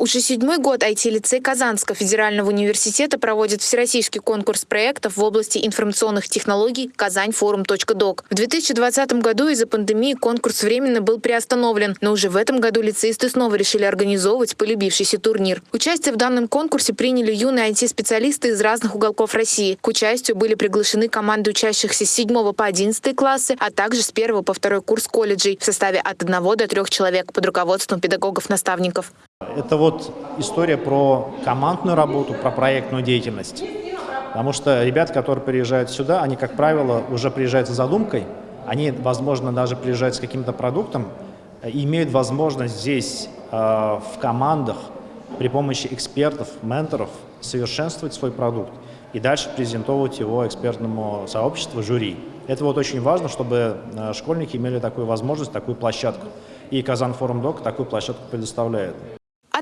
Уже седьмой год IT-лицей Казанского федерального университета проводит всероссийский конкурс проектов в области информационных технологий «Казаньфорум.док». В 2020 году из-за пандемии конкурс временно был приостановлен, но уже в этом году лицеисты снова решили организовывать полюбившийся турнир. Участие в данном конкурсе приняли юные IT-специалисты из разных уголков России. К участию были приглашены команды учащихся с 7 по 11 классы, а также с 1 по 2 курс колледжей в составе от 1 до 3 человек под руководством педагогов-наставников. Это вот история про командную работу, про проектную деятельность. Потому что ребята, которые приезжают сюда, они, как правило, уже приезжают с задумкой, они, возможно, даже приезжают с каким-то продуктом и имеют возможность здесь э, в командах при помощи экспертов, менторов совершенствовать свой продукт и дальше презентовать его экспертному сообществу, жюри. Это вот очень важно, чтобы э, школьники имели такую возможность, такую площадку. И Казан Форум Док такую площадку предоставляет.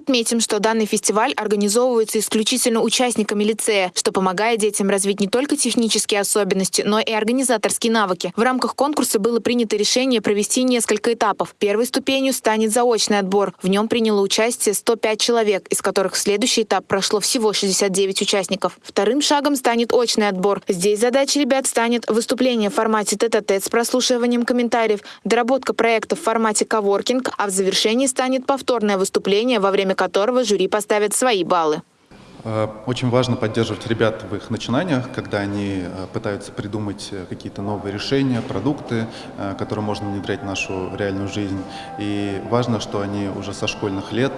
Отметим, что данный фестиваль организовывается исключительно участниками лицея, что помогает детям развить не только технические особенности, но и организаторские навыки. В рамках конкурса было принято решение провести несколько этапов. Первой ступенью станет заочный отбор. В нем приняло участие 105 человек, из которых в следующий этап прошло всего 69 участников. Вторым шагом станет очный отбор. Здесь задача ребят станет выступление в формате тет-а-тет -тет с прослушиванием комментариев, доработка проекта в формате коворкинг, а в завершении станет повторное выступление во время которого жюри поставит свои баллы. Э, очень важно поддерживать ребят в их начинаниях, когда они э, пытаются придумать э, какие-то новые решения, продукты, которые можно внедрять в нашу реальную жизнь. И важно, что они уже со школьных лет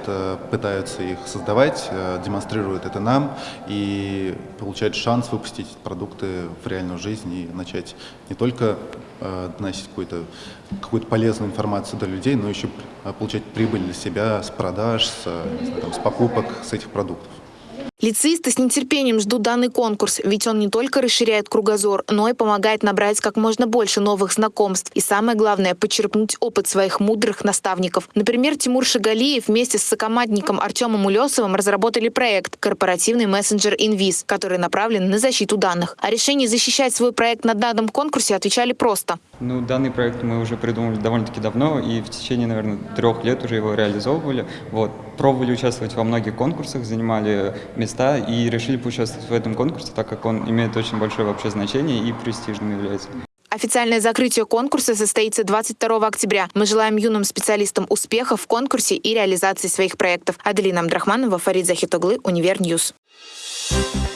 пытаются их создавать, демонстрируют это нам и получают шанс выпустить продукты в реальную жизнь и начать не только доносить какую-то какую полезную информацию до людей, но еще получать прибыль для себя с продаж, с, знаю, там, с покупок с этих продуктов. Лицеисты с нетерпением ждут данный конкурс, ведь он не только расширяет кругозор, но и помогает набрать как можно больше новых знакомств. И самое главное – почерпнуть опыт своих мудрых наставников. Например, Тимур Шагалиев вместе с сокомандником Артемом Улесовым разработали проект «Корпоративный мессенджер Инвиз», который направлен на защиту данных. О решении защищать свой проект на данном конкурсе отвечали просто. Ну, данный проект мы уже придумали довольно-таки давно, и в течение, наверное, трех лет уже его реализовывали. Вот. Пробовали участвовать во многих конкурсах, занимали места места и решили поучаствовать в этом конкурсе, так как он имеет очень большое вообще значение и престижным является. Официальное закрытие конкурса состоится 22 октября. Мы желаем юным специалистам успехов в конкурсе и реализации своих проектов. Аделина Амдрахманова, Фарид Захитоглы, Универ News. Thank